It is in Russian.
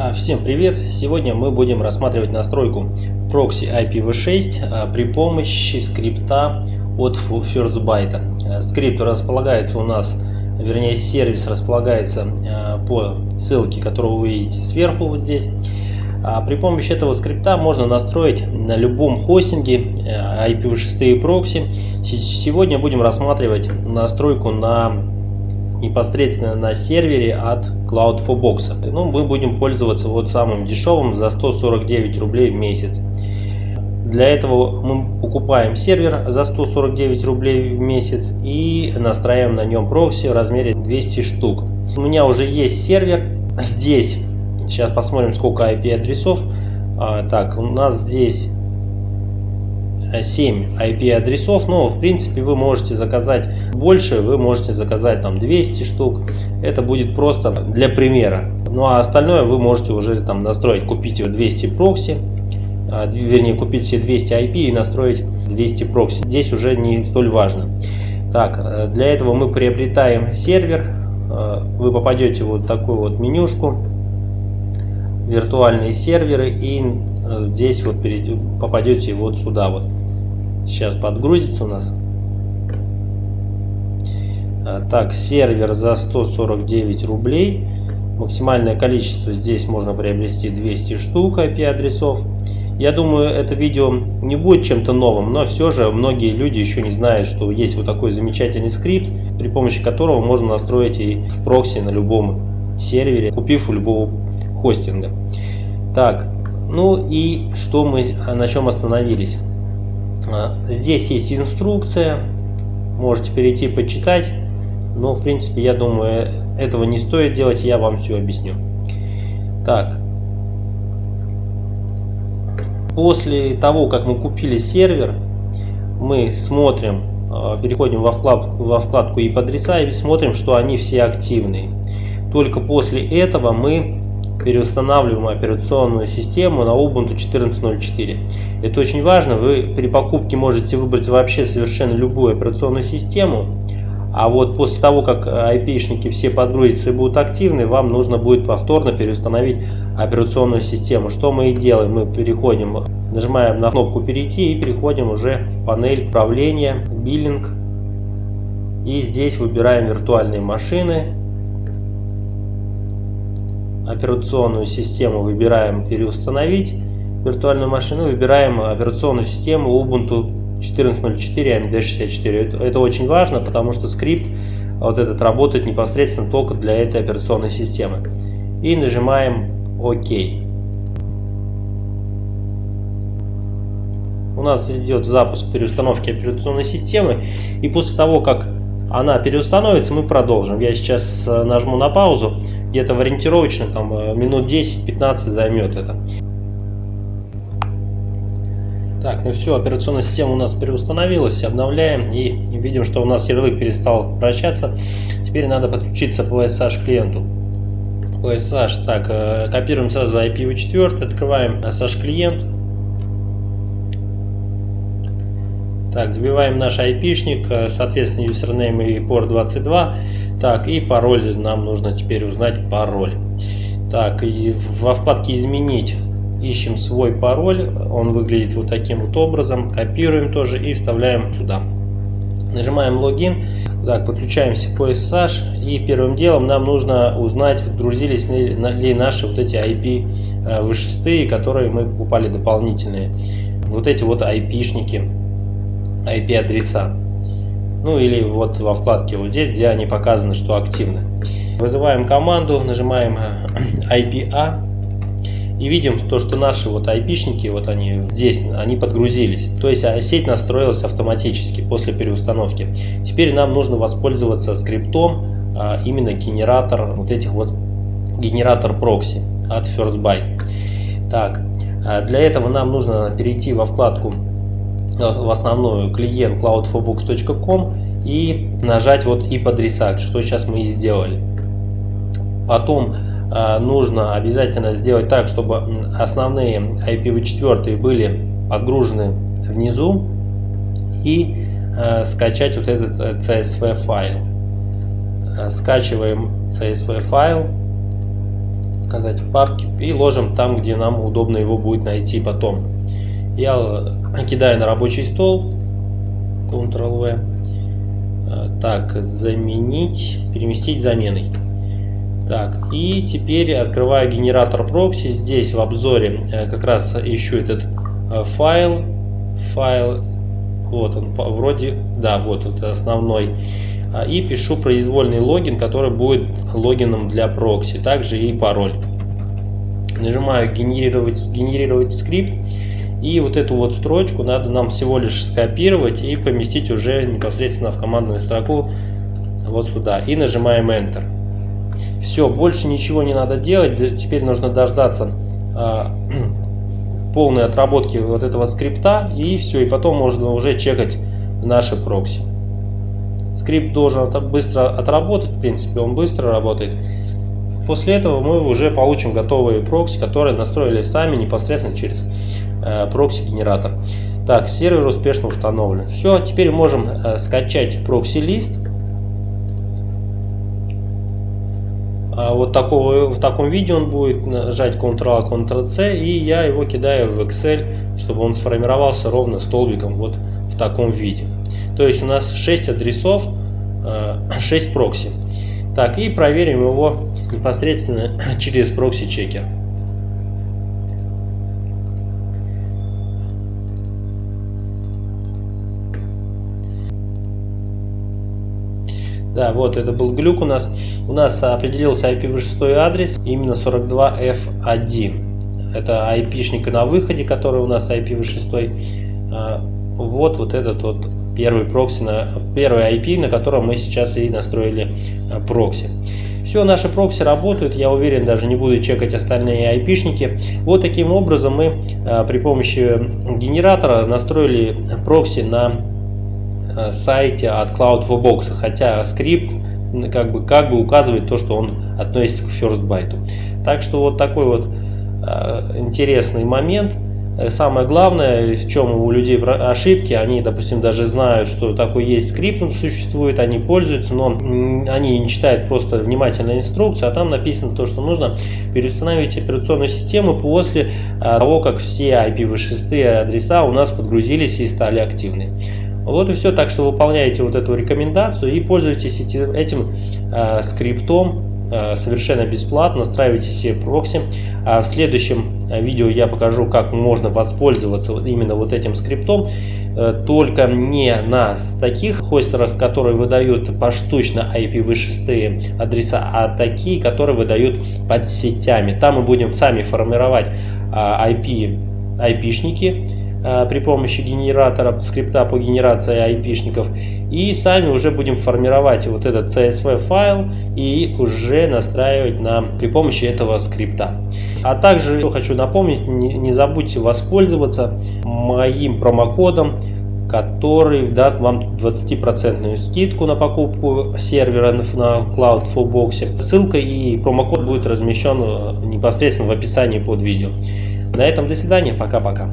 А, всем привет! Сегодня мы будем рассматривать настройку прокси IPv6 а, при помощи скрипта от FirstByte. А, скрипт располагается у нас, вернее сервис располагается по ссылке, которую вы видите сверху вот здесь. При помощи этого скрипта можно настроить на любом хостинге IPv6 прокси. Сегодня будем рассматривать настройку на непосредственно на сервере от Cloud4Box. Ну, мы будем пользоваться вот самым дешевым за 149 рублей в месяц. Для этого мы покупаем сервер за 149 рублей в месяц и настраиваем на нем прокси в размере 200 штук. У меня уже есть сервер здесь. Сейчас посмотрим, сколько IP адресов. А, так, у нас здесь 7 IP-адресов, но в принципе вы можете заказать больше, вы можете заказать там 200 штук, это будет просто для примера. Ну а остальное вы можете уже там настроить, купить 200 прокси, а, вернее купить себе 200 IP и настроить 200 прокси. Здесь уже не столь важно. Так, э, для этого мы приобретаем сервер, э, вы попадете в вот такую вот менюшку, виртуальные серверы и э, здесь вот попадете вот сюда вот. Сейчас подгрузится у нас. А, так сервер за 149 рублей. Максимальное количество здесь можно приобрести 200 штук IP адресов я думаю это видео не будет чем-то новым но все же многие люди еще не знают что есть вот такой замечательный скрипт при помощи которого можно настроить и в прокси на любом сервере купив у любого хостинга. Так, ну и что мы, на чем остановились? А, здесь есть инструкция, можете перейти почитать, но в принципе я думаю этого не стоит делать, я вам все объясню. Так, после того как мы купили сервер, мы смотрим, а, переходим во вкладку, во вкладку IP-адреса и смотрим, что они все активные. Только после этого мы переустанавливаем операционную систему на Ubuntu 14.04. Это очень важно. Вы при покупке можете выбрать вообще совершенно любую операционную систему. А вот после того, как IP-шники все подгрузятся и будут активны, вам нужно будет повторно переустановить операционную систему. Что мы и делаем. Мы переходим, нажимаем на кнопку «Перейти» и переходим уже в панель управления, биллинг. И здесь выбираем виртуальные машины операционную систему выбираем переустановить виртуальную машину, выбираем операционную систему Ubuntu 14.04 AMD64. Это, очень важно, потому что скрипт вот этот работает непосредственно только для этой операционной системы. И нажимаем ОК. У нас идет запуск переустановки операционной системы. И после того, как она переустановится, мы продолжим. Я сейчас э, нажму на паузу, где-то в ориентировочно там э, минут 10-15 займет это. Так, ну все, операционная система у нас переустановилась, обновляем и видим, что у нас ярлык перестал вращаться. Теперь надо подключиться по SSH клиенту. По SSH, так, э, копируем сразу IPv4, открываем SSH клиент, Так, забиваем наш айпишник, э, соответственно, юзернейм и порт 22. Так, и пароль нам нужно теперь узнать пароль. Так, и во вкладке «Изменить» ищем свой пароль. Он выглядит вот таким вот образом. Копируем тоже и вставляем сюда. Нажимаем логин. Так, подключаемся по SSH. И первым делом нам нужно узнать, подгрузились ли наши вот эти IP э, v которые мы покупали дополнительные. Вот эти вот IP-шники IP-адреса. Ну или вот во вкладке вот здесь, где они показаны, что активны. Вызываем команду, нажимаем IPA и видим то, что наши вот IP-шники, вот они здесь, они подгрузились. То есть а, сеть настроилась автоматически после переустановки. Теперь нам нужно воспользоваться скриптом, а именно генератор вот этих вот генератор прокси от FirstByte. Так, а для этого нам нужно перейти во вкладку в основную клиент cloud4box.com и нажать вот и подрисать, что сейчас мы и сделали. Потом э, нужно обязательно сделать так, чтобы основные IPv4 были подгружены внизу и э, скачать вот этот CSV э, файл. Э, скачиваем CSV файл. показать в папке и ложим там, где нам удобно его будет найти потом. Я кидаю на рабочий стол, Ctrl-V. Так, заменить, переместить заменой. Так, и теперь открываю генератор прокси. Здесь в обзоре э, как раз ищу этот э, файл. Файл, вот он, вроде, да, вот это основной. А, и пишу произвольный логин, который будет логином для прокси. Также и пароль. Нажимаю генерировать, генерировать скрипт. И вот эту вот строчку надо нам всего лишь скопировать и поместить уже непосредственно в командную строку вот сюда. И нажимаем Enter. Все, больше ничего не надо делать. Теперь нужно дождаться э, полной отработки вот этого скрипта. И все, и потом можно уже чекать наши прокси. Скрипт должен быстро отработать, в принципе он быстро работает. После этого мы уже получим готовые прокси, которые настроили сами непосредственно через э, прокси-генератор. Так, сервер успешно установлен. Все, теперь можем э, скачать прокси-лист. А вот такого, в таком виде он будет нажать Ctrl-A, Ctrl-C и я его кидаю в Excel, чтобы он сформировался ровно столбиком вот в таком виде. То есть у нас 6 адресов, 6 э, прокси. Так, и проверим его непосредственно через прокси-чекер. Да, вот это был глюк у нас. У нас определился IPv6 адрес, именно 42F1. Это IP-шник на выходе, который у нас IPv6. А, вот, вот этот вот первый прокси, на, первый IP, на котором мы сейчас и настроили а, прокси. Все, наши прокси работают, я уверен, даже не буду чекать остальные IP-шники. Вот таким образом мы а, при помощи генератора настроили прокси на Э, сайте от Cloud4Box, хотя скрипт как бы, как бы указывает то, что он относится к First Byte. Так что вот такой вот э, интересный момент. Э, самое главное, в чем у людей ошибки, они, допустим, даже знают, что такой есть скрипт, он существует, они пользуются, но они не читают просто внимательно инструкцию, а там написано то, что нужно переустановить операционную систему после того, как все IPv6 адреса у нас подгрузились и стали активны. Вот и все. Так что выполняйте вот эту рекомендацию и пользуйтесь этим э, скриптом э, совершенно бесплатно. Настраивайте себе прокси. А в следующем э, видео я покажу, как можно воспользоваться именно вот этим скриптом. Э, только не на таких хостерах, которые выдают поштучно IPv6 адреса, а такие, которые выдают под сетями. Там мы будем сами формировать IP, IP-шники Э, при помощи генератора, скрипта по генерации IP-шников. И сами уже будем формировать вот этот CSV файл и уже настраивать нам при помощи этого скрипта. А также хочу напомнить, не, забудьте воспользоваться моим промокодом, который даст вам 20% скидку на покупку сервера на Cloud Fullbox. Ссылка и промокод будет размещен э, непосредственно в описании под видео. На этом до свидания, пока-пока.